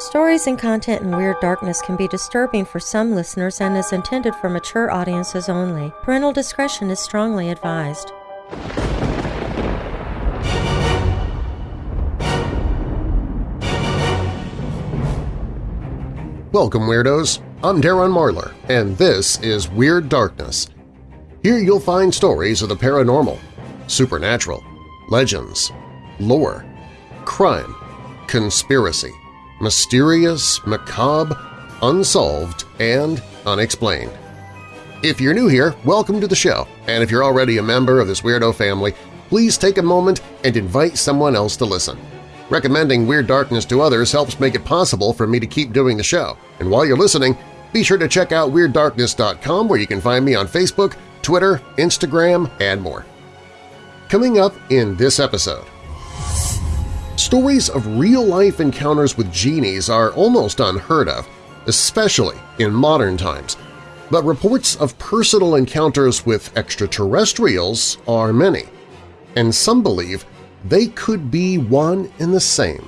Stories and content in Weird Darkness can be disturbing for some listeners and is intended for mature audiences only. Parental discretion is strongly advised. Welcome, Weirdos! I'm Darren Marlar, and this is Weird Darkness. Here you'll find stories of the paranormal, supernatural, legends, lore, crime, conspiracy, mysterious, macabre, unsolved, and unexplained. If you're new here, welcome to the show, and if you're already a member of this weirdo family, please take a moment and invite someone else to listen. Recommending Weird Darkness to others helps make it possible for me to keep doing the show, and while you're listening, be sure to check out WeirdDarkness.com where you can find me on Facebook, Twitter, Instagram, and more. Coming up in this episode, Stories of real-life encounters with genies are almost unheard of, especially in modern times, but reports of personal encounters with extraterrestrials are many, and some believe they could be one and the same.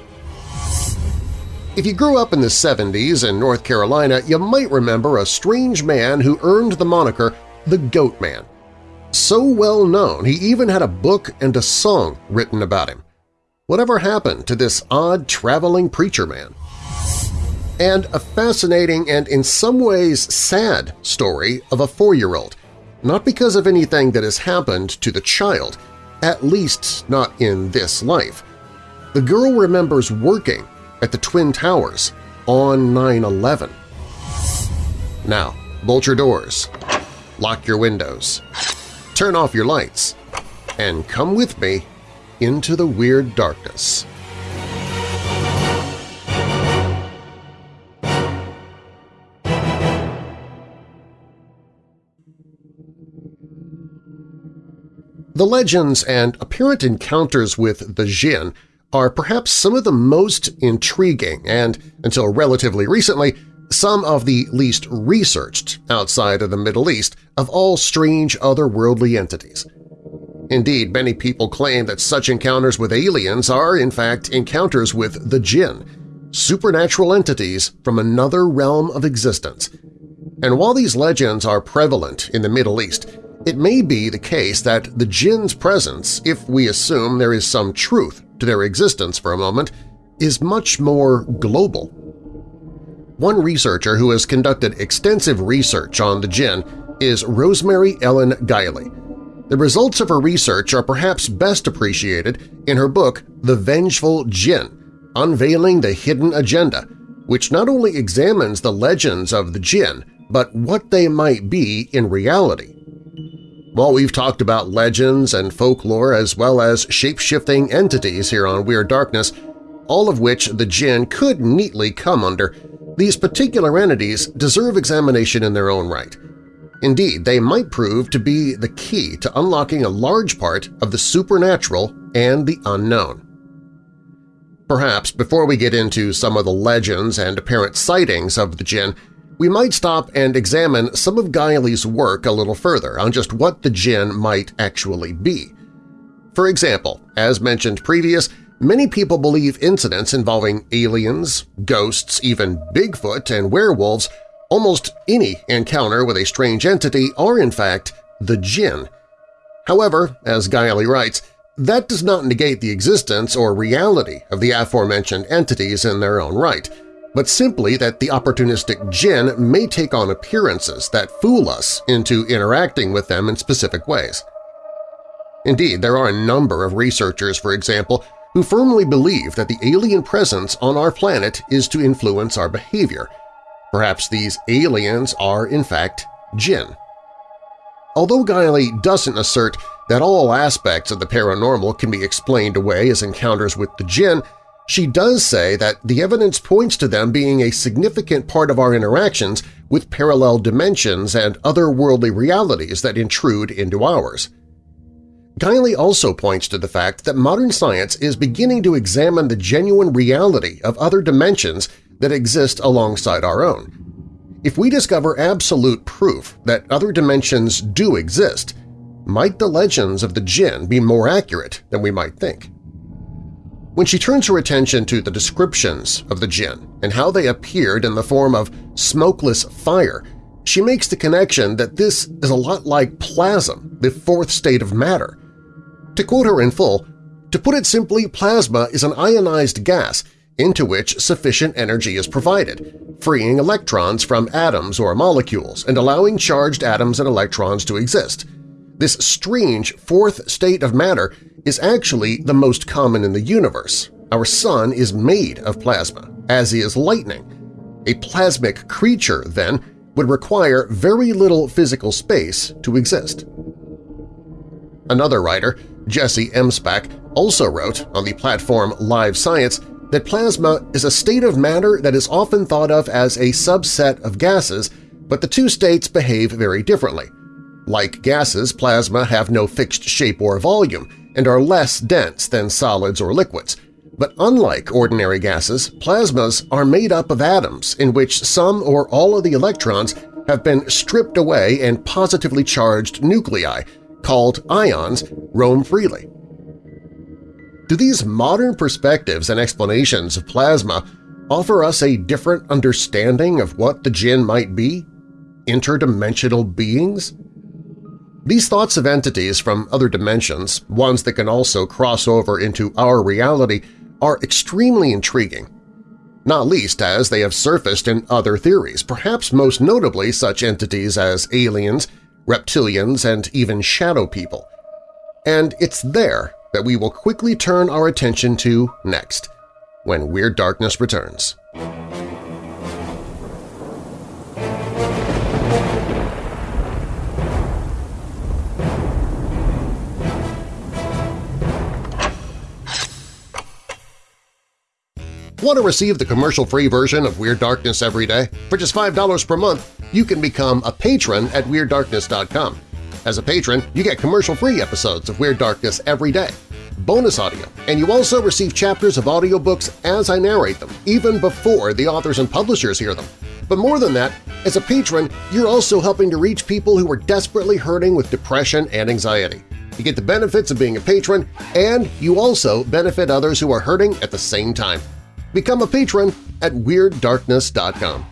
If you grew up in the 70s in North Carolina, you might remember a strange man who earned the moniker the Goat Man. So well known, he even had a book and a song written about him. Whatever happened to this odd traveling preacher man? And a fascinating and in some ways sad story of a four-year-old, not because of anything that has happened to the child, at least not in this life. The girl remembers working at the Twin Towers on 9-11. Now, bolt your doors, lock your windows, turn off your lights, and come with me into the weird darkness. The legends and apparent encounters with the Jinn are perhaps some of the most intriguing and, until relatively recently, some of the least researched outside of the Middle East of all strange otherworldly entities. Indeed, many people claim that such encounters with aliens are, in fact, encounters with the jinn, supernatural entities from another realm of existence. And while these legends are prevalent in the Middle East, it may be the case that the jinn's presence, if we assume there is some truth to their existence for a moment, is much more global. One researcher who has conducted extensive research on the jinn is Rosemary Ellen Guiley, the results of her research are perhaps best appreciated in her book The Vengeful Jinn, Unveiling the Hidden Agenda, which not only examines the legends of the jinn, but what they might be in reality. While we've talked about legends and folklore as well as shape-shifting entities here on Weird Darkness, all of which the jinn could neatly come under, these particular entities deserve examination in their own right – Indeed, they might prove to be the key to unlocking a large part of the supernatural and the unknown. Perhaps before we get into some of the legends and apparent sightings of the jinn, we might stop and examine some of Guiley's work a little further on just what the jinn might actually be. For example, as mentioned previous, many people believe incidents involving aliens, ghosts, even Bigfoot and werewolves Almost any encounter with a strange entity are in fact the jinn. However, as Guiley writes, that does not negate the existence or reality of the aforementioned entities in their own right, but simply that the opportunistic jinn may take on appearances that fool us into interacting with them in specific ways. Indeed, there are a number of researchers, for example, who firmly believe that the alien presence on our planet is to influence our behavior – Perhaps these aliens are in fact jinn. Although Guiley doesn't assert that all aspects of the paranormal can be explained away as encounters with the jinn, she does say that the evidence points to them being a significant part of our interactions with parallel dimensions and otherworldly realities that intrude into ours. Guiley also points to the fact that modern science is beginning to examine the genuine reality of other dimensions that exist alongside our own. If we discover absolute proof that other dimensions do exist, might the legends of the jinn be more accurate than we might think? When she turns her attention to the descriptions of the jinn and how they appeared in the form of smokeless fire, she makes the connection that this is a lot like plasm, the fourth state of matter. To quote her in full, to put it simply, plasma is an ionized gas into which sufficient energy is provided, freeing electrons from atoms or molecules and allowing charged atoms and electrons to exist. This strange fourth state of matter is actually the most common in the universe. Our Sun is made of plasma, as is lightning. A plasmic creature, then, would require very little physical space to exist. Another writer, Jesse Emspak, also wrote on the platform Live Science that plasma is a state of matter that is often thought of as a subset of gases, but the two states behave very differently. Like gases, plasma have no fixed shape or volume and are less dense than solids or liquids. But unlike ordinary gases, plasmas are made up of atoms in which some or all of the electrons have been stripped away and positively charged nuclei, called ions, roam freely. Do these modern perspectives and explanations of plasma offer us a different understanding of what the jinn might be? Interdimensional beings? These thoughts of entities from other dimensions, ones that can also cross over into our reality, are extremely intriguing, not least as they have surfaced in other theories, perhaps most notably such entities as aliens, reptilians, and even shadow people. And it's there that we will quickly turn our attention to next, when Weird Darkness returns. Want to receive the commercial-free version of Weird Darkness every day? For just $5 per month, you can become a patron at WeirdDarkness.com. As a patron, you get commercial-free episodes of Weird Darkness every day, bonus audio, and you also receive chapters of audiobooks as I narrate them, even before the authors and publishers hear them. But more than that, as a patron, you're also helping to reach people who are desperately hurting with depression and anxiety. You get the benefits of being a patron, and you also benefit others who are hurting at the same time. Become a patron at WeirdDarkness.com.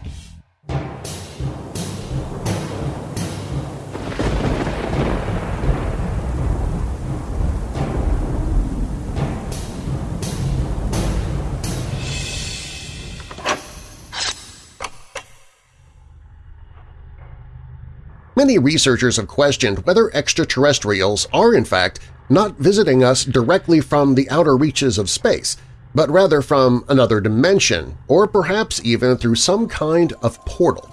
Many researchers have questioned whether extraterrestrials are in fact not visiting us directly from the outer reaches of space, but rather from another dimension or perhaps even through some kind of portal.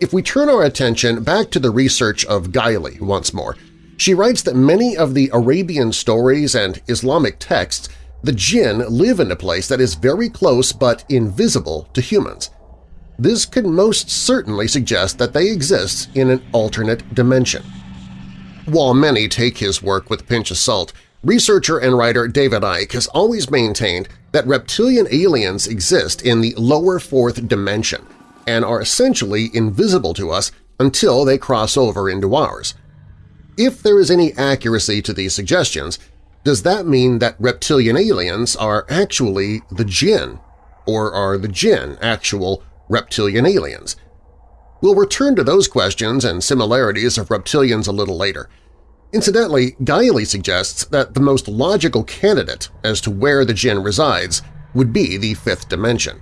If we turn our attention back to the research of Guiley once more, she writes that many of the Arabian stories and Islamic texts the jinn live in a place that is very close but invisible to humans. This could most certainly suggest that they exist in an alternate dimension. While many take his work with a pinch of salt, researcher and writer David Icke has always maintained that reptilian aliens exist in the lower fourth dimension and are essentially invisible to us until they cross over into ours. If there is any accuracy to these suggestions, does that mean that reptilian aliens are actually the jinn, or are the jinn actual reptilian aliens? We'll return to those questions and similarities of reptilians a little later. Incidentally, Guiley suggests that the most logical candidate as to where the jinn resides would be the fifth dimension.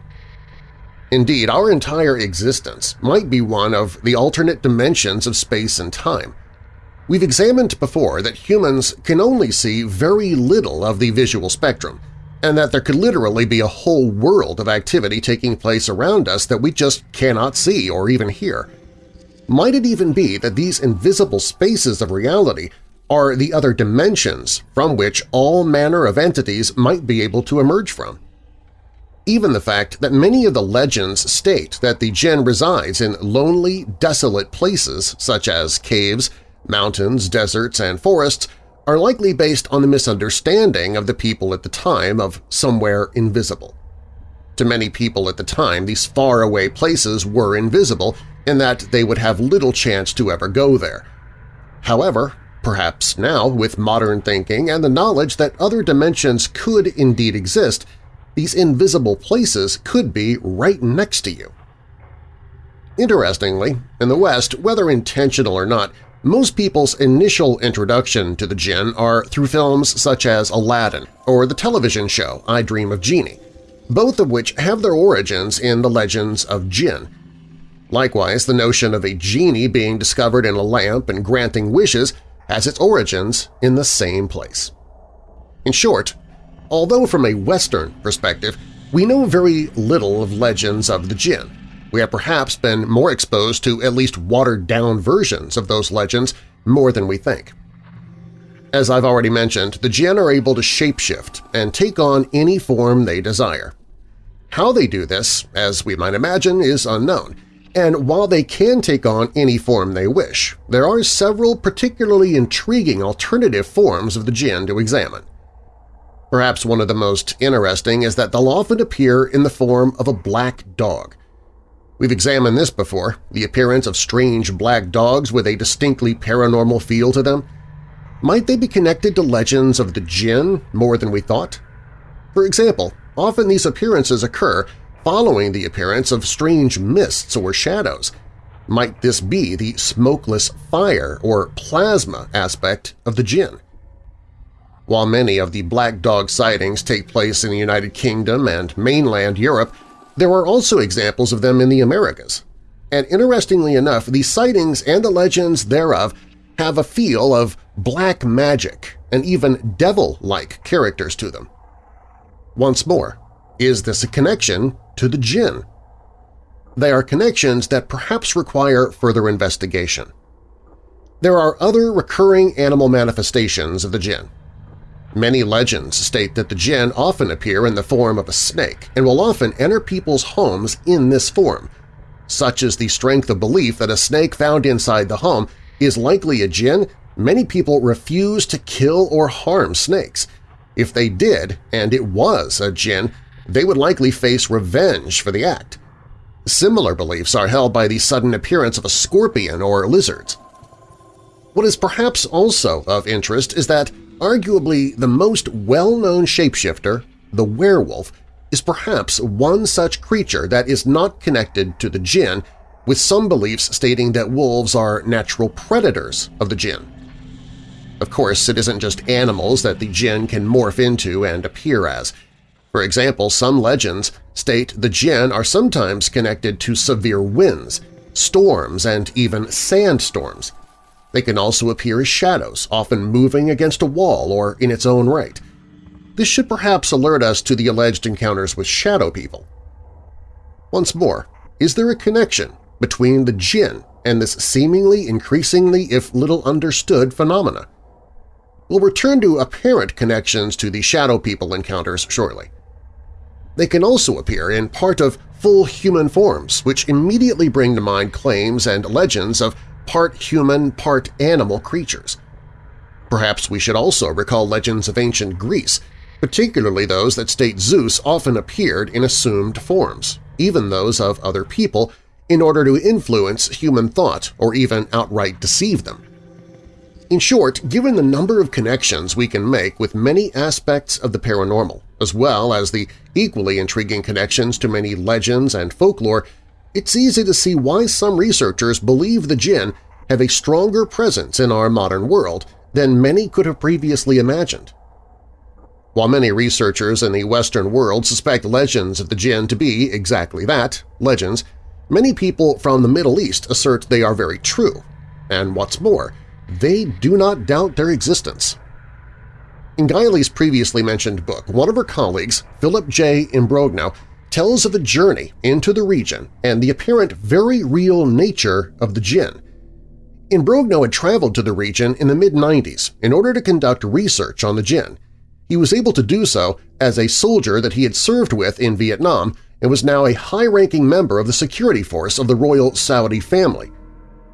Indeed, our entire existence might be one of the alternate dimensions of space and time. We've examined before that humans can only see very little of the visual spectrum, and that there could literally be a whole world of activity taking place around us that we just cannot see or even hear. Might it even be that these invisible spaces of reality are the other dimensions from which all manner of entities might be able to emerge from? Even the fact that many of the legends state that the jinn resides in lonely, desolate places such as caves, mountains, deserts, and forests are likely based on the misunderstanding of the people at the time of somewhere invisible. To many people at the time, these faraway places were invisible in that they would have little chance to ever go there. However, perhaps now, with modern thinking and the knowledge that other dimensions could indeed exist, these invisible places could be right next to you. Interestingly, in the West, whether intentional or not, most people's initial introduction to the jinn are through films such as Aladdin or the television show I Dream of Jeannie, both of which have their origins in the legends of jinn. Likewise, the notion of a genie being discovered in a lamp and granting wishes has its origins in the same place. In short, although from a Western perspective we know very little of legends of the jinn, we have perhaps been more exposed to at least watered-down versions of those legends more than we think. As I've already mentioned, the Jinn are able to shapeshift and take on any form they desire. How they do this, as we might imagine, is unknown, and while they can take on any form they wish, there are several particularly intriguing alternative forms of the Jinn to examine. Perhaps one of the most interesting is that they'll often appear in the form of a black dog, We've examined this before, the appearance of strange black dogs with a distinctly paranormal feel to them. Might they be connected to legends of the jinn more than we thought? For example, often these appearances occur following the appearance of strange mists or shadows. Might this be the smokeless fire or plasma aspect of the jinn? While many of the black dog sightings take place in the United Kingdom and mainland Europe, there are also examples of them in the Americas. And interestingly enough, the sightings and the legends thereof have a feel of black magic and even devil-like characters to them. Once more, is this a connection to the jinn? They are connections that perhaps require further investigation. There are other recurring animal manifestations of the jinn. Many legends state that the jinn often appear in the form of a snake and will often enter people's homes in this form. Such is the strength of belief that a snake found inside the home is likely a jinn, many people refuse to kill or harm snakes. If they did, and it was a jinn, they would likely face revenge for the act. Similar beliefs are held by the sudden appearance of a scorpion or lizards. What is perhaps also of interest is that Arguably the most well-known shapeshifter, the werewolf, is perhaps one such creature that is not connected to the jinn, with some beliefs stating that wolves are natural predators of the jinn. Of course, it isn't just animals that the jinn can morph into and appear as. For example, some legends state the jinn are sometimes connected to severe winds, storms, and even sandstorms. They can also appear as shadows, often moving against a wall or in its own right. This should perhaps alert us to the alleged encounters with shadow people. Once more, is there a connection between the jinn and this seemingly increasingly if little understood phenomena? We'll return to apparent connections to the shadow people encounters shortly. They can also appear in part of full human forms, which immediately bring to mind claims and legends of part human, part animal creatures. Perhaps we should also recall legends of ancient Greece, particularly those that state Zeus often appeared in assumed forms, even those of other people, in order to influence human thought or even outright deceive them. In short, given the number of connections we can make with many aspects of the paranormal, as well as the equally intriguing connections to many legends and folklore, it's easy to see why some researchers believe the jinn have a stronger presence in our modern world than many could have previously imagined. While many researchers in the Western world suspect legends of the jinn to be exactly that, legends, many people from the Middle East assert they are very true, and what's more, they do not doubt their existence. In Guiley's previously mentioned book, one of her colleagues, Philip J. Imbrogno, tells of a journey into the region and the apparent very real nature of the jinn. Imbrogno had traveled to the region in the mid-90s in order to conduct research on the jinn. He was able to do so as a soldier that he had served with in Vietnam and was now a high-ranking member of the security force of the royal Saudi family.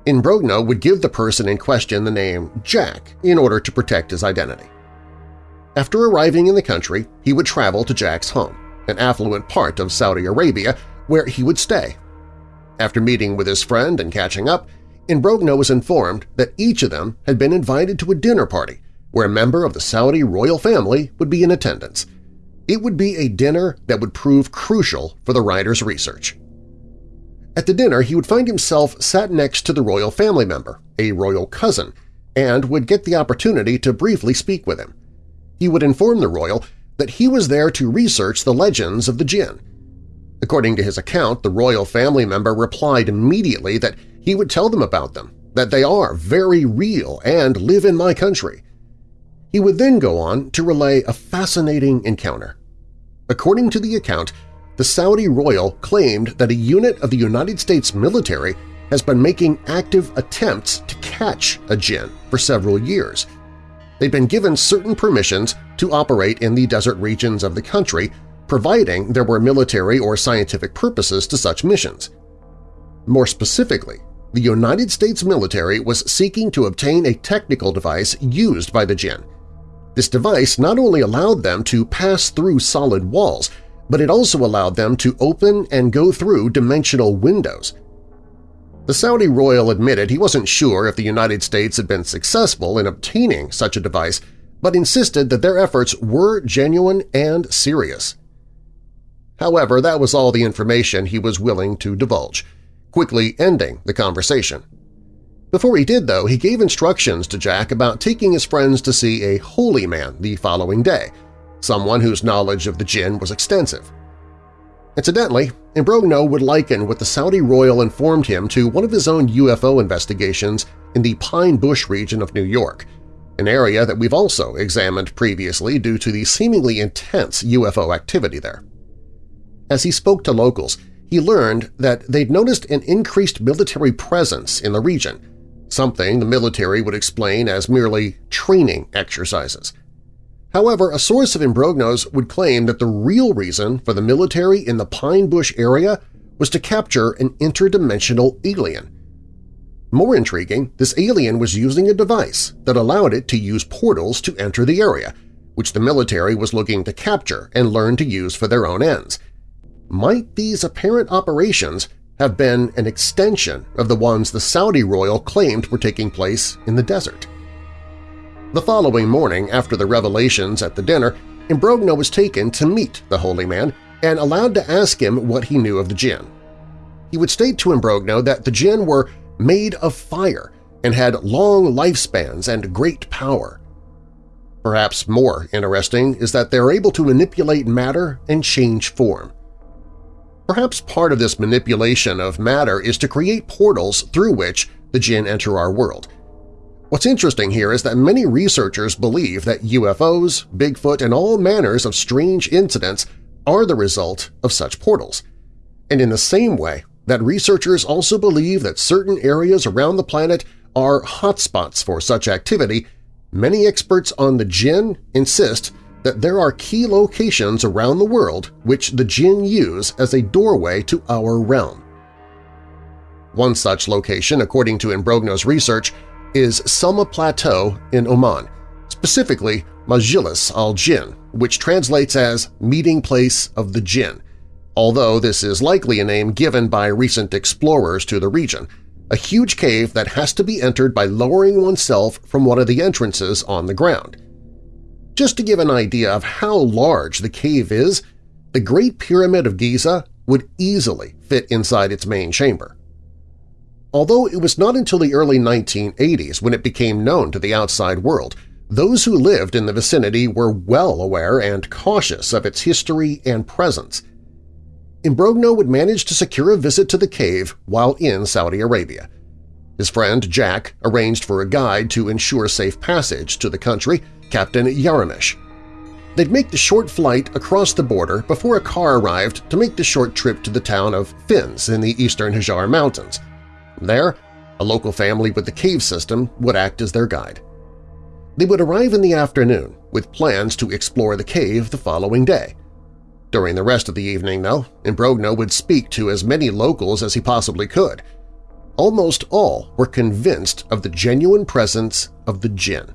Imbrogno would give the person in question the name Jack in order to protect his identity. After arriving in the country, he would travel to Jack's home an affluent part of Saudi Arabia, where he would stay. After meeting with his friend and catching up, Imbrogno was informed that each of them had been invited to a dinner party where a member of the Saudi royal family would be in attendance. It would be a dinner that would prove crucial for the writer's research. At the dinner, he would find himself sat next to the royal family member, a royal cousin, and would get the opportunity to briefly speak with him. He would inform the royal that he was there to research the legends of the jinn. According to his account, the royal family member replied immediately that he would tell them about them, that they are very real and live in my country. He would then go on to relay a fascinating encounter. According to the account, the Saudi royal claimed that a unit of the United States military has been making active attempts to catch a jinn for several years. They'd been given certain permissions to operate in the desert regions of the country, providing there were military or scientific purposes to such missions. More specifically, the United States military was seeking to obtain a technical device used by the jinn. This device not only allowed them to pass through solid walls, but it also allowed them to open and go through dimensional windows. The Saudi royal admitted he wasn't sure if the United States had been successful in obtaining such a device, but insisted that their efforts were genuine and serious. However, that was all the information he was willing to divulge, quickly ending the conversation. Before he did, though, he gave instructions to Jack about taking his friends to see a holy man the following day – someone whose knowledge of the jinn was extensive. Incidentally, Imbrogno would liken what the Saudi royal informed him to one of his own UFO investigations in the Pine Bush region of New York, an area that we've also examined previously due to the seemingly intense UFO activity there. As he spoke to locals, he learned that they'd noticed an increased military presence in the region, something the military would explain as merely training exercises – However, a source of Imbrogno's would claim that the real reason for the military in the Pine Bush area was to capture an interdimensional alien. More intriguing, this alien was using a device that allowed it to use portals to enter the area, which the military was looking to capture and learn to use for their own ends. Might these apparent operations have been an extension of the ones the Saudi royal claimed were taking place in the desert? The following morning, after the revelations at the dinner, Imbrogno was taken to meet the holy man and allowed to ask him what he knew of the jinn. He would state to Imbrogno that the jinn were made of fire and had long lifespans and great power. Perhaps more interesting is that they're able to manipulate matter and change form. Perhaps part of this manipulation of matter is to create portals through which the jinn enter our world, What's interesting here is that many researchers believe that UFOs, Bigfoot, and all manners of strange incidents are the result of such portals. And in the same way that researchers also believe that certain areas around the planet are hotspots for such activity, many experts on the jinn insist that there are key locations around the world which the jinn use as a doorway to our realm. One such location, according to Imbrogno's research, is Selma Plateau in Oman, specifically Majlis al-Jinn, which translates as Meeting Place of the Jinn, although this is likely a name given by recent explorers to the region, a huge cave that has to be entered by lowering oneself from one of the entrances on the ground. Just to give an idea of how large the cave is, the Great Pyramid of Giza would easily fit inside its main chamber although it was not until the early 1980s when it became known to the outside world. Those who lived in the vicinity were well aware and cautious of its history and presence. Imbrogno would manage to secure a visit to the cave while in Saudi Arabia. His friend Jack arranged for a guide to ensure safe passage to the country, Captain Yaramish. They'd make the short flight across the border before a car arrived to make the short trip to the town of Fins in the eastern Hajar Mountains. There, a local family with the cave system would act as their guide. They would arrive in the afternoon with plans to explore the cave the following day. During the rest of the evening, though, Imbrogno would speak to as many locals as he possibly could. Almost all were convinced of the genuine presence of the jinn.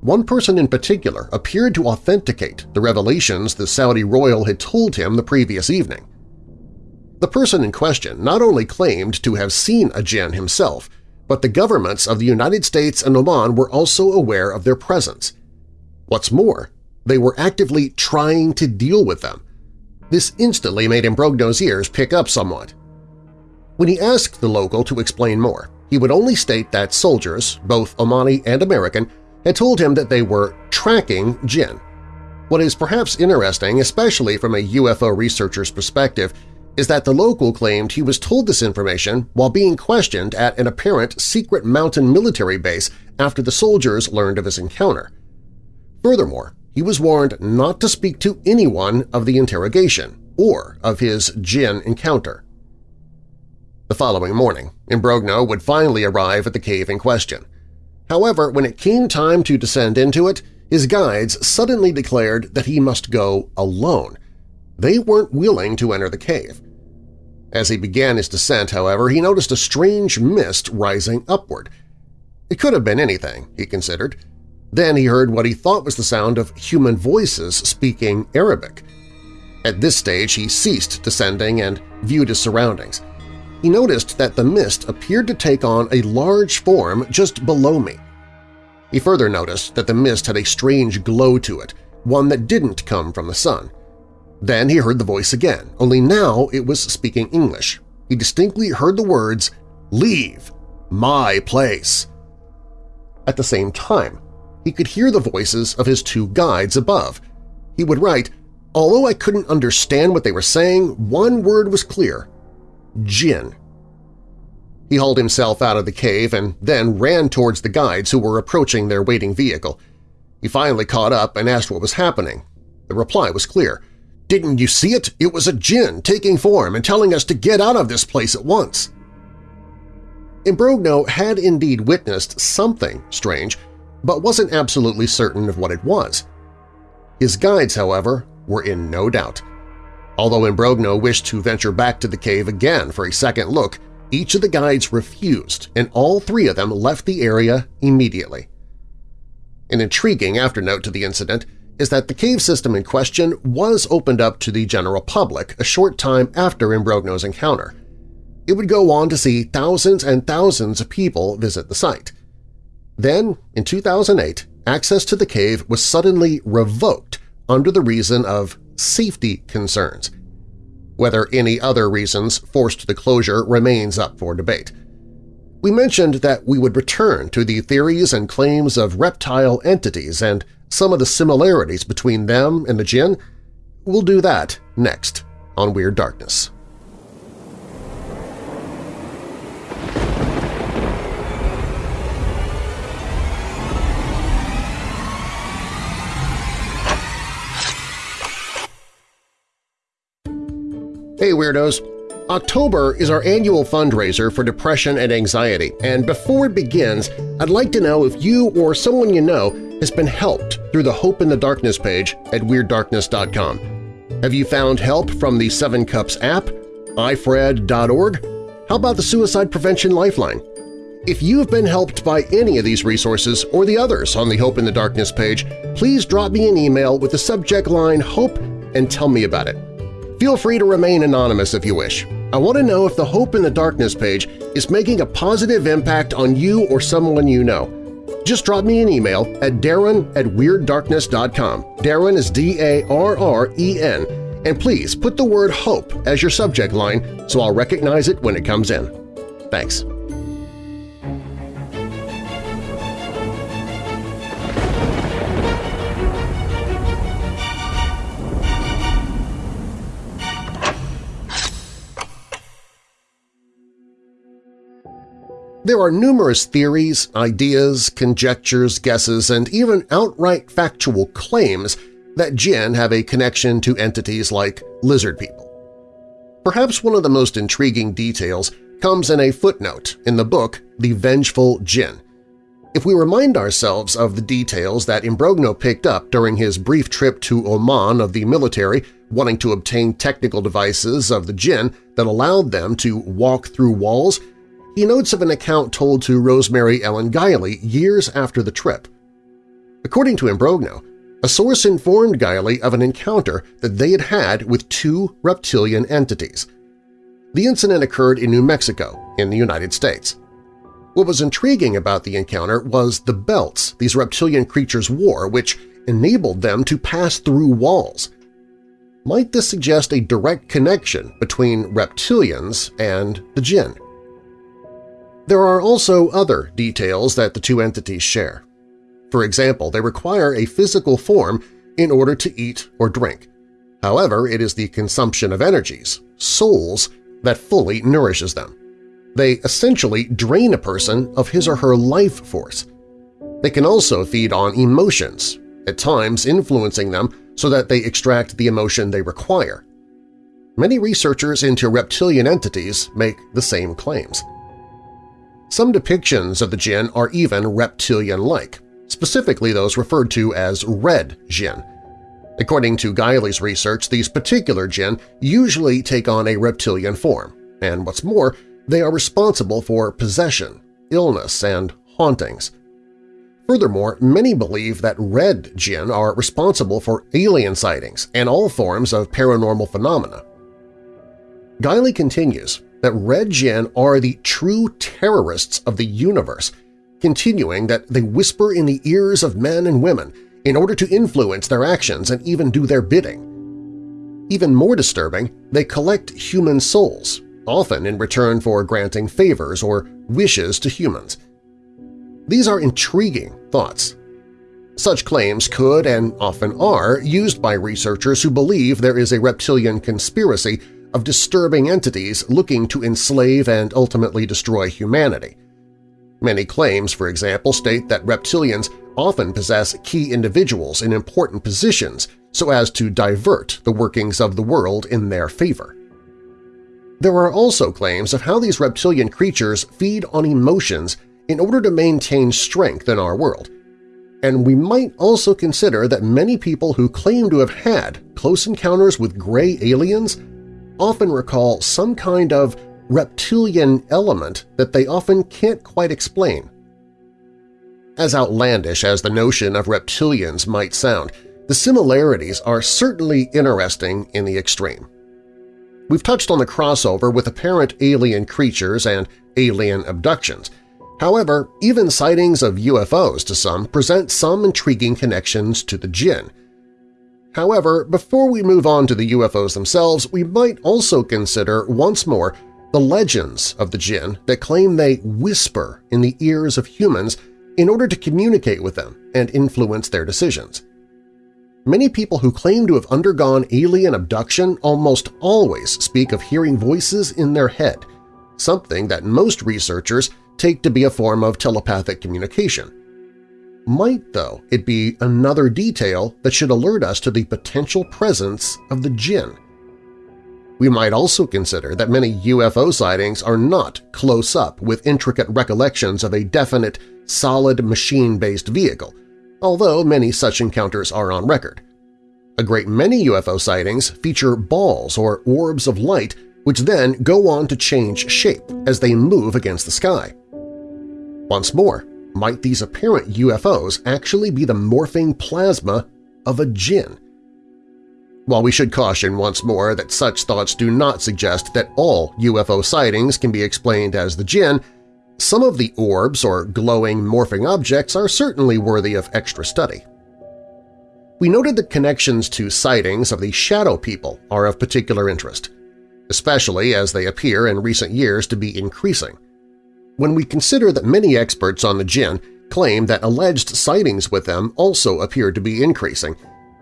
One person in particular appeared to authenticate the revelations the Saudi royal had told him the previous evening. The person in question not only claimed to have seen a jinn himself, but the governments of the United States and Oman were also aware of their presence. What's more, they were actively trying to deal with them. This instantly made Imbrogno's ears pick up somewhat. When he asked the local to explain more, he would only state that soldiers, both Omani and American, had told him that they were tracking Jinn. What is perhaps interesting, especially from a UFO researcher's perspective, is that the local claimed he was told this information while being questioned at an apparent secret mountain military base after the soldiers learned of his encounter. Furthermore, he was warned not to speak to anyone of the interrogation or of his Jinn encounter. The following morning, Imbrogno would finally arrive at the cave in question. However, when it came time to descend into it, his guides suddenly declared that he must go alone. They weren't willing to enter the cave. As he began his descent, however, he noticed a strange mist rising upward. It could have been anything, he considered. Then he heard what he thought was the sound of human voices speaking Arabic. At this stage he ceased descending and viewed his surroundings. He noticed that the mist appeared to take on a large form just below me. He further noticed that the mist had a strange glow to it, one that didn't come from the sun. Then he heard the voice again, only now it was speaking English. He distinctly heard the words, Leave! My place! At the same time, he could hear the voices of his two guides above. He would write, Although I couldn't understand what they were saying, one word was clear – Jinn. He hauled himself out of the cave and then ran towards the guides who were approaching their waiting vehicle. He finally caught up and asked what was happening. The reply was clear – didn't you see it? It was a jinn taking form and telling us to get out of this place at once. Imbrogno had indeed witnessed something strange, but wasn't absolutely certain of what it was. His guides, however, were in no doubt. Although Imbrogno wished to venture back to the cave again for a second look, each of the guides refused, and all three of them left the area immediately. An intriguing afternote to the incident is that the cave system in question was opened up to the general public a short time after Imbrogno's encounter. It would go on to see thousands and thousands of people visit the site. Then, in 2008, access to the cave was suddenly revoked under the reason of safety concerns. Whether any other reasons forced the closure remains up for debate. We mentioned that we would return to the theories and claims of reptile entities and some of the similarities between them and the Jinn, we'll do that next on Weird Darkness. Hey Weirdos! October is our annual fundraiser for depression and anxiety, and before it begins, I'd like to know if you or someone you know has been helped through the Hope in the Darkness page at WeirdDarkness.com. Have you found help from the Seven Cups app, ifred.org? How about the Suicide Prevention Lifeline? If you have been helped by any of these resources or the others on the Hope in the Darkness page, please drop me an email with the subject line HOPE and tell me about it. Feel free to remain anonymous if you wish. I want to know if the Hope in the Darkness page is making a positive impact on you or someone you know. Just drop me an email at darren at WeirdDarkness.com. Darren is D-A-R-R-E-N. And please put the word HOPE as your subject line so I'll recognize it when it comes in. Thanks. There are numerous theories, ideas, conjectures, guesses, and even outright factual claims that jinn have a connection to entities like lizard people. Perhaps one of the most intriguing details comes in a footnote in the book The Vengeful Jinn. If we remind ourselves of the details that Imbrogno picked up during his brief trip to Oman of the military wanting to obtain technical devices of the jinn that allowed them to walk through walls he notes of an account told to Rosemary Ellen Guiley years after the trip. According to Imbrogno, a source informed Guiley of an encounter that they had had with two reptilian entities. The incident occurred in New Mexico, in the United States. What was intriguing about the encounter was the belts these reptilian creatures wore, which enabled them to pass through walls. Might this suggest a direct connection between reptilians and the jinn? There are also other details that the two entities share. For example, they require a physical form in order to eat or drink. However, it is the consumption of energies, souls, that fully nourishes them. They essentially drain a person of his or her life force. They can also feed on emotions, at times influencing them so that they extract the emotion they require. Many researchers into reptilian entities make the same claims. Some depictions of the jinn are even reptilian-like, specifically those referred to as red jinn. According to Guiley's research, these particular jinn usually take on a reptilian form, and what's more, they are responsible for possession, illness, and hauntings. Furthermore, many believe that red jinn are responsible for alien sightings and all forms of paranormal phenomena. Guiley continues that red jinn are the true terrorists of the universe, continuing that they whisper in the ears of men and women in order to influence their actions and even do their bidding. Even more disturbing, they collect human souls, often in return for granting favors or wishes to humans. These are intriguing thoughts. Such claims could and often are used by researchers who believe there is a reptilian conspiracy of disturbing entities looking to enslave and ultimately destroy humanity. Many claims, for example, state that reptilians often possess key individuals in important positions so as to divert the workings of the world in their favor. There are also claims of how these reptilian creatures feed on emotions in order to maintain strength in our world. And we might also consider that many people who claim to have had close encounters with gray aliens often recall some kind of reptilian element that they often can't quite explain. As outlandish as the notion of reptilians might sound, the similarities are certainly interesting in the extreme. We've touched on the crossover with apparent alien creatures and alien abductions. However, even sightings of UFOs to some present some intriguing connections to the jinn. However, before we move on to the UFOs themselves, we might also consider once more the legends of the jinn that claim they whisper in the ears of humans in order to communicate with them and influence their decisions. Many people who claim to have undergone alien abduction almost always speak of hearing voices in their head, something that most researchers take to be a form of telepathic communication. Might, though, it be another detail that should alert us to the potential presence of the jinn? We might also consider that many UFO sightings are not close-up with intricate recollections of a definite, solid machine-based vehicle, although many such encounters are on record. A great many UFO sightings feature balls or orbs of light which then go on to change shape as they move against the sky. Once more, might these apparent UFOs actually be the morphing plasma of a jinn? While we should caution once more that such thoughts do not suggest that all UFO sightings can be explained as the jinn, some of the orbs or glowing morphing objects are certainly worthy of extra study. We noted that connections to sightings of the shadow people are of particular interest, especially as they appear in recent years to be increasing. When we consider that many experts on the jinn claim that alleged sightings with them also appear to be increasing,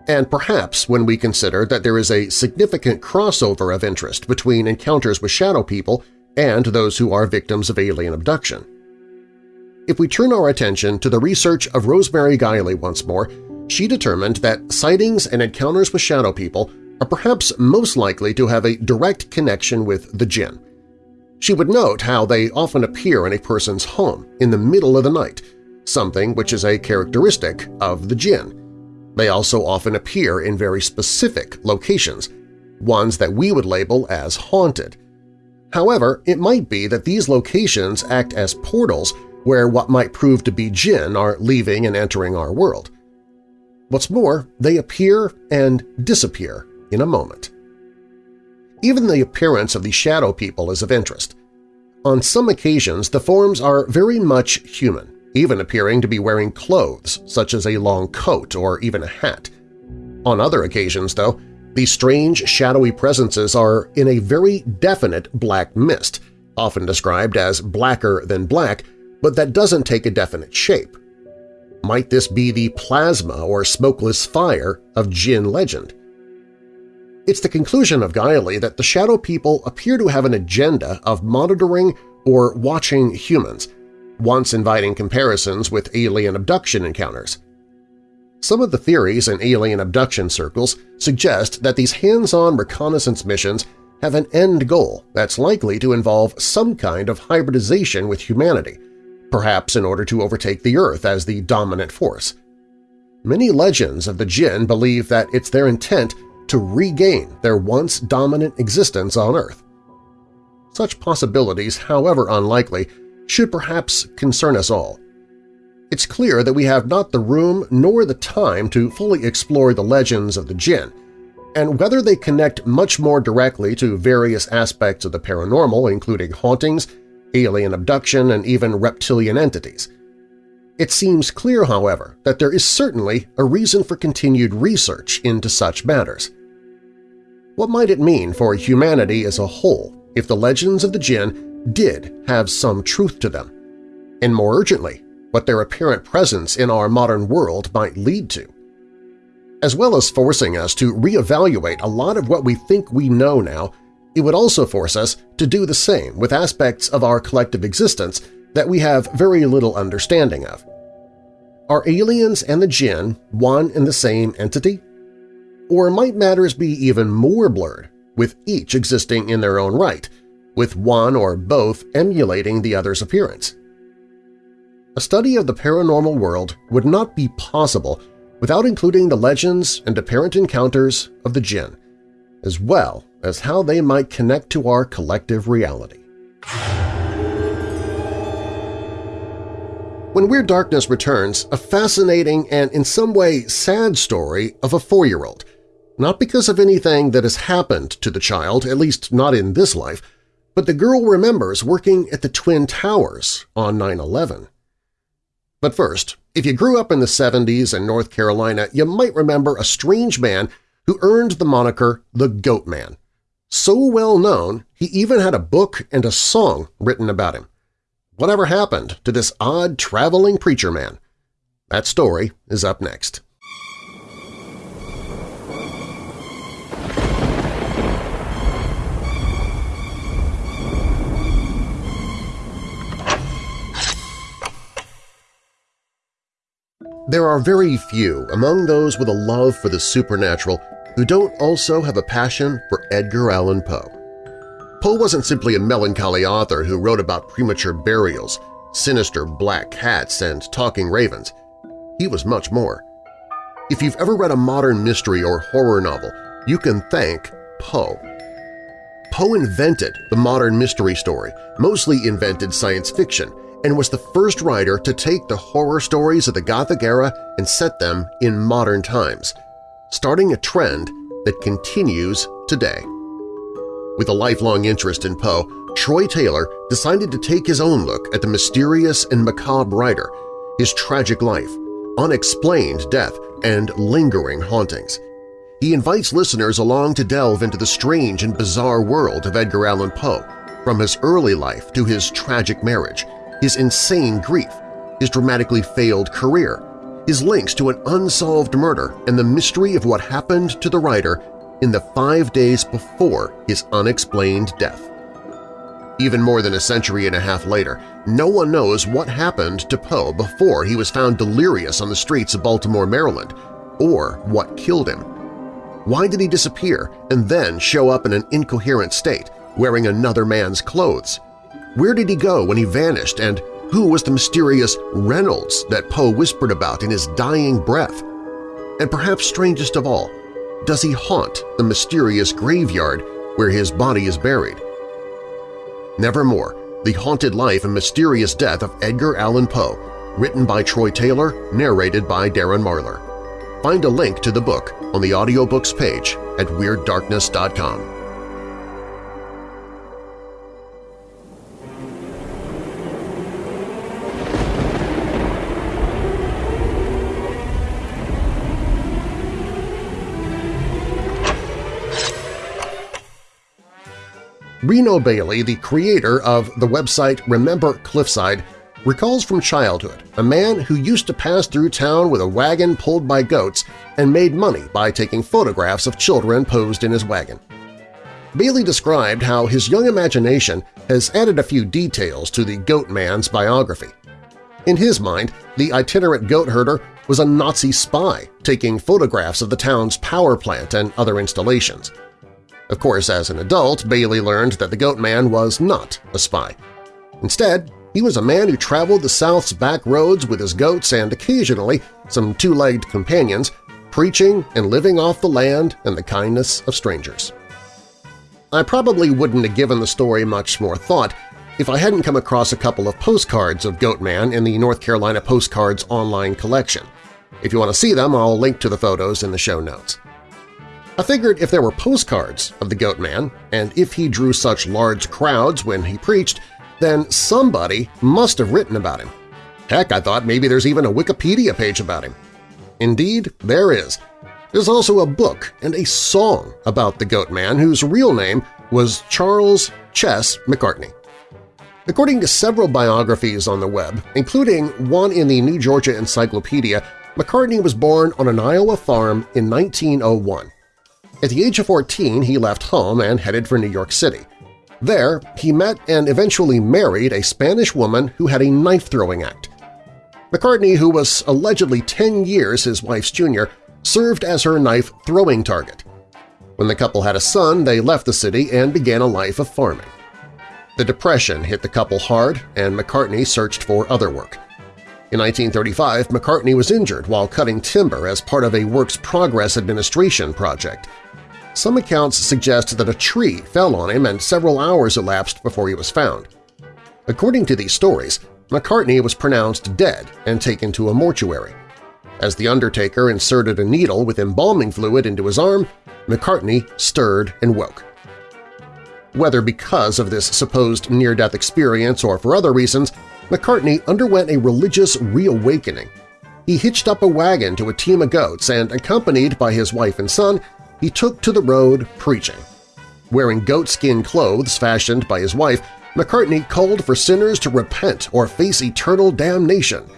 and perhaps when we consider that there is a significant crossover of interest between encounters with shadow people and those who are victims of alien abduction. If we turn our attention to the research of Rosemary Guiley once more, she determined that sightings and encounters with shadow people are perhaps most likely to have a direct connection with the jinn. She would note how they often appear in a person's home in the middle of the night, something which is a characteristic of the jinn. They also often appear in very specific locations, ones that we would label as haunted, However, it might be that these locations act as portals where what might prove to be jinn are leaving and entering our world. What's more, they appear and disappear in a moment. Even the appearance of the shadow people is of interest. On some occasions, the forms are very much human, even appearing to be wearing clothes such as a long coat or even a hat. On other occasions, though, these strange, shadowy presences are in a very definite black mist, often described as blacker than black, but that doesn't take a definite shape. Might this be the plasma or smokeless fire of Jinn legend? It's the conclusion of Guiley that the Shadow People appear to have an agenda of monitoring or watching humans, once inviting comparisons with alien abduction encounters. Some of the theories in alien abduction circles suggest that these hands-on reconnaissance missions have an end goal that's likely to involve some kind of hybridization with humanity, perhaps in order to overtake the Earth as the dominant force. Many legends of the Jinn believe that it's their intent to regain their once dominant existence on Earth. Such possibilities, however unlikely, should perhaps concern us all. It's clear that we have not the room nor the time to fully explore the legends of the Jinn, and whether they connect much more directly to various aspects of the paranormal, including hauntings, alien abduction, and even reptilian entities. It seems clear, however, that there is certainly a reason for continued research into such matters. What might it mean for humanity as a whole if the legends of the Jinn did have some truth to them? And more urgently, what their apparent presence in our modern world might lead to? As well as forcing us to reevaluate a lot of what we think we know now, it would also force us to do the same with aspects of our collective existence that we have very little understanding of. Are aliens and the Jinn one and the same entity? Or might matters be even more blurred, with each existing in their own right, with one or both emulating the other's appearance? A study of the paranormal world would not be possible without including the legends and apparent encounters of the Jinn, as well as how they might connect to our collective reality. When Weird Darkness returns, a fascinating and in some way sad story of a four-year-old not because of anything that has happened to the child, at least not in this life, but the girl remembers working at the Twin Towers on 9-11. But first, if you grew up in the 70s in North Carolina, you might remember a strange man who earned the moniker the Goat Man. So well known, he even had a book and a song written about him. Whatever happened to this odd traveling preacher man? That story is up next. There are very few among those with a love for the supernatural who don't also have a passion for Edgar Allan Poe. Poe wasn't simply a melancholy author who wrote about premature burials, sinister black cats, and talking ravens. He was much more. If you've ever read a modern mystery or horror novel, you can thank Poe. Poe invented the modern mystery story, mostly invented science fiction, and was the first writer to take the horror stories of the Gothic era and set them in modern times, starting a trend that continues today. With a lifelong interest in Poe, Troy Taylor decided to take his own look at the mysterious and macabre writer, his tragic life, unexplained death, and lingering hauntings. He invites listeners along to delve into the strange and bizarre world of Edgar Allan Poe, from his early life to his tragic marriage, his insane grief, his dramatically failed career, his links to an unsolved murder and the mystery of what happened to the writer in the five days before his unexplained death. Even more than a century and a half later, no one knows what happened to Poe before he was found delirious on the streets of Baltimore, Maryland, or what killed him. Why did he disappear and then show up in an incoherent state, wearing another man's clothes? Where did he go when he vanished, and who was the mysterious Reynolds that Poe whispered about in his dying breath? And perhaps strangest of all, does he haunt the mysterious graveyard where his body is buried? Nevermore, The Haunted Life and Mysterious Death of Edgar Allan Poe, written by Troy Taylor, narrated by Darren Marlar. Find a link to the book on the audiobooks page at WeirdDarkness.com. Reno Bailey, the creator of the website Remember Cliffside, recalls from childhood a man who used to pass through town with a wagon pulled by goats and made money by taking photographs of children posed in his wagon. Bailey described how his young imagination has added a few details to the Goat Man's biography. In his mind, the itinerant goat herder was a Nazi spy taking photographs of the town's power plant and other installations. Of course, as an adult, Bailey learned that the Goat Man was not a spy. Instead, he was a man who traveled the South's back roads with his goats and occasionally some two-legged companions, preaching and living off the land and the kindness of strangers. I probably wouldn't have given the story much more thought if I hadn't come across a couple of postcards of Goatman in the North Carolina Postcards online collection. If you want to see them, I'll link to the photos in the show notes. I figured if there were postcards of the Goatman, and if he drew such large crowds when he preached, then somebody must have written about him. Heck, I thought maybe there's even a Wikipedia page about him. Indeed, there is. There's also a book and a song about the Goat Man whose real name was Charles Ches McCartney. According to several biographies on the web, including one in the New Georgia Encyclopedia, McCartney was born on an Iowa farm in 1901. At the age of 14, he left home and headed for New York City. There, he met and eventually married a Spanish woman who had a knife-throwing act. McCartney, who was allegedly 10 years his wife's junior, served as her knife-throwing target. When the couple had a son, they left the city and began a life of farming. The Depression hit the couple hard, and McCartney searched for other work. In 1935, McCartney was injured while cutting timber as part of a Works Progress Administration project – some accounts suggest that a tree fell on him and several hours elapsed before he was found. According to these stories, McCartney was pronounced dead and taken to a mortuary. As the undertaker inserted a needle with embalming fluid into his arm, McCartney stirred and woke. Whether because of this supposed near-death experience or for other reasons, McCartney underwent a religious reawakening. He hitched up a wagon to a team of goats and, accompanied by his wife and son, he took to the road preaching. Wearing goatskin clothes fashioned by his wife, McCartney called for sinners to repent or face eternal damnation.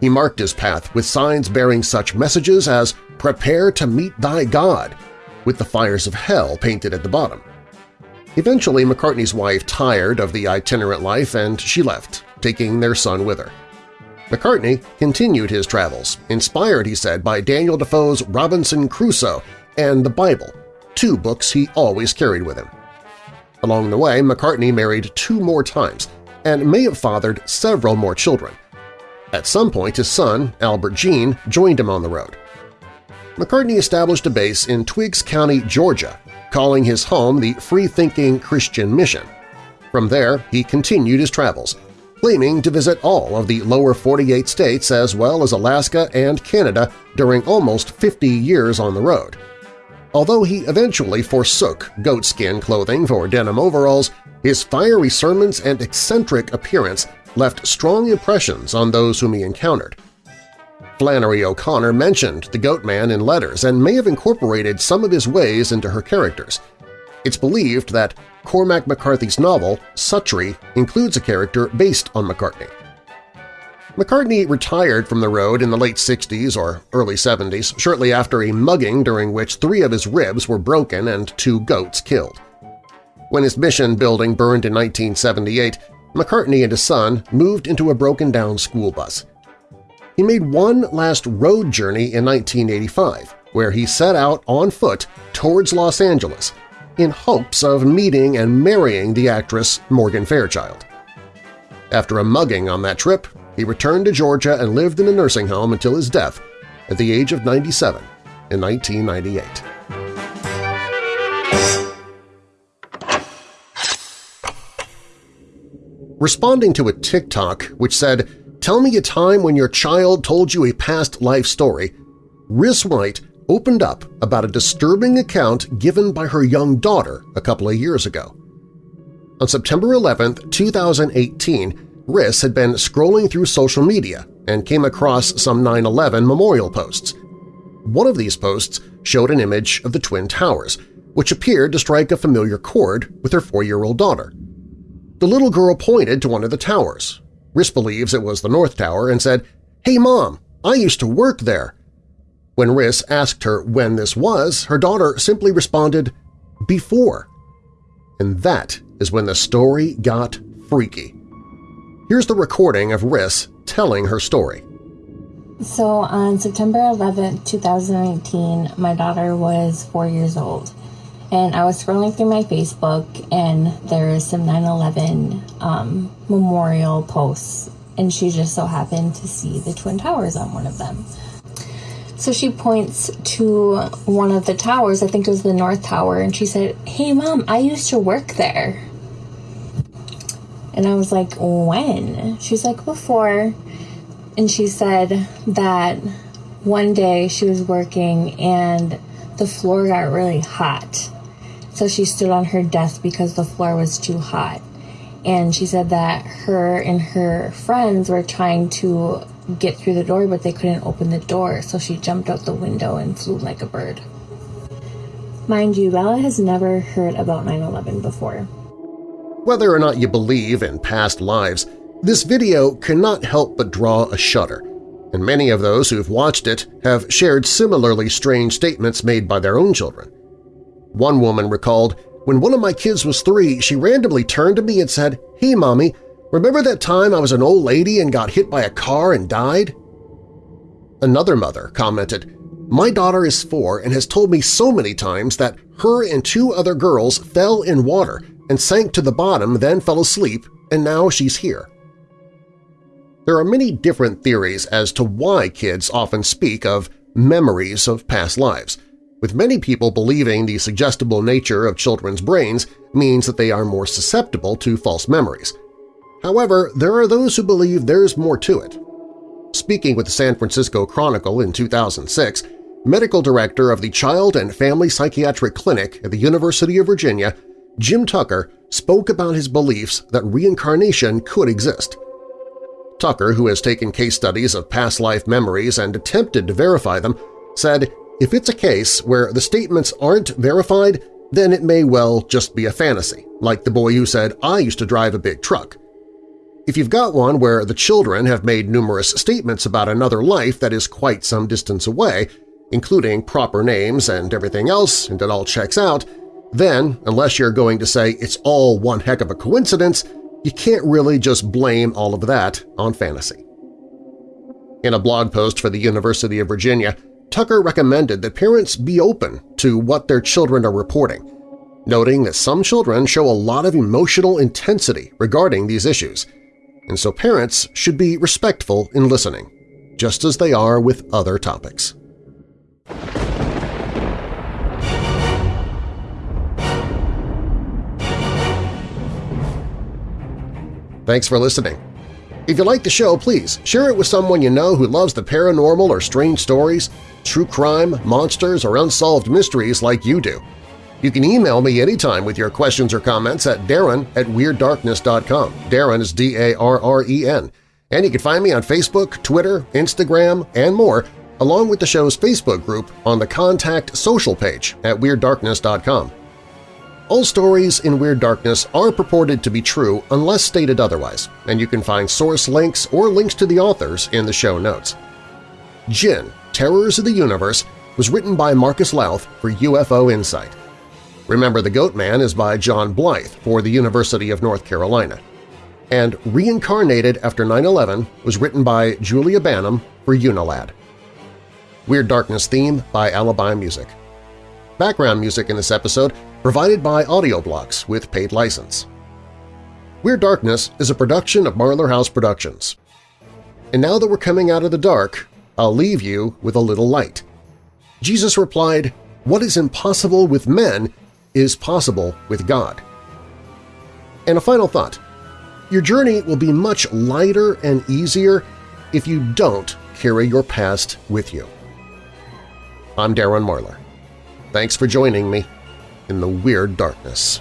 He marked his path with signs bearing such messages as Prepare to meet thy God, with the fires of hell painted at the bottom. Eventually, McCartney's wife tired of the itinerant life and she left, taking their son with her. McCartney continued his travels, inspired, he said, by Daniel Defoe's Robinson Crusoe and the Bible, two books he always carried with him. Along the way, McCartney married two more times and may have fathered several more children. At some point, his son, Albert Gene, joined him on the road. McCartney established a base in Twiggs County, Georgia, calling his home the Free-Thinking Christian Mission. From there, he continued his travels, claiming to visit all of the lower 48 states as well as Alaska and Canada during almost 50 years on the road. Although he eventually forsook goatskin clothing for denim overalls, his fiery sermons and eccentric appearance left strong impressions on those whom he encountered. Flannery O'Connor mentioned the Goat Man in letters and may have incorporated some of his ways into her characters. It's believed that Cormac McCarthy's novel, Suttree, includes a character based on McCartney. McCartney retired from the road in the late 60s or early 70s, shortly after a mugging during which three of his ribs were broken and two goats killed. When his mission building burned in 1978, McCartney and his son moved into a broken-down school bus. He made one last road journey in 1985, where he set out on foot towards Los Angeles in hopes of meeting and marrying the actress Morgan Fairchild. After a mugging on that trip, he returned to Georgia and lived in a nursing home until his death at the age of 97 in 1998. Responding to a TikTok which said, Tell me a time when your child told you a past life story, Riss White opened up about a disturbing account given by her young daughter a couple of years ago. On September 11, 2018, Riss had been scrolling through social media and came across some 9-11 memorial posts. One of these posts showed an image of the Twin Towers, which appeared to strike a familiar chord with her four-year-old daughter. The little girl pointed to one of the towers. Riss believes it was the North Tower and said, "'Hey, Mom, I used to work there.' When Riss asked her when this was, her daughter simply responded, "'Before.' And that is when the story got freaky. Here's the recording of Riss telling her story. So on September 11, 2019, my daughter was four years old. And I was scrolling through my Facebook and there's some 9-11 um, memorial posts. And she just so happened to see the Twin Towers on one of them. So she points to one of the towers, I think it was the North Tower, and she said, Hey mom, I used to work there. And I was like, When? She's like, Before. And she said that one day she was working and the floor got really hot. So she stood on her desk because the floor was too hot. And she said that her and her friends were trying to get through the door, but they couldn't open the door. So she jumped out the window and flew like a bird. Mind you, Bella has never heard about 9 11 before. Whether or not you believe in past lives, this video cannot help but draw a shudder, and many of those who've watched it have shared similarly strange statements made by their own children. One woman recalled, when one of my kids was three, she randomly turned to me and said, Hey, Mommy, remember that time I was an old lady and got hit by a car and died? Another mother commented, My daughter is four and has told me so many times that her and two other girls fell in water and sank to the bottom, then fell asleep, and now she's here. There are many different theories as to why kids often speak of memories of past lives, with many people believing the suggestible nature of children's brains means that they are more susceptible to false memories. However, there are those who believe there's more to it. Speaking with the San Francisco Chronicle in 2006, medical director of the Child and Family Psychiatric Clinic at the University of Virginia, Jim Tucker spoke about his beliefs that reincarnation could exist. Tucker, who has taken case studies of past life memories and attempted to verify them, said, if it's a case where the statements aren't verified, then it may well just be a fantasy, like the boy who said, I used to drive a big truck. If you've got one where the children have made numerous statements about another life that is quite some distance away, including proper names and everything else, and it all checks out, then, unless you're going to say it's all one heck of a coincidence, you can't really just blame all of that on fantasy. In a blog post for the University of Virginia, Tucker recommended that parents be open to what their children are reporting, noting that some children show a lot of emotional intensity regarding these issues, and so parents should be respectful in listening, just as they are with other topics. Thanks for listening. If you like the show, please share it with someone you know who loves the paranormal or strange stories, true crime, monsters, or unsolved mysteries like you do. You can email me anytime with your questions or comments at darren at WeirdDarkness.com. Darren is D-A-R-R-E-N. And you can find me on Facebook, Twitter, Instagram, and more, along with the show's Facebook group on the Contact Social page at WeirdDarkness.com. All stories in Weird Darkness are purported to be true unless stated otherwise, and you can find source links or links to the authors in the show notes. Jinn, Terrors of the Universe was written by Marcus Lowth for UFO Insight. Remember the Goat Man is by John Blythe for the University of North Carolina. And Reincarnated After 9-11 was written by Julia Banim for Unilad. Weird Darkness theme by Alibi Music. Background music in this episode provided by Audioblocks with paid license. Weird Darkness is a production of Marlar House Productions. And now that we're coming out of the dark, I'll leave you with a little light. Jesus replied, What is impossible with men is possible with God. And a final thought. Your journey will be much lighter and easier if you don't carry your past with you. I'm Darren Marlar. Thanks for joining me in the Weird Darkness.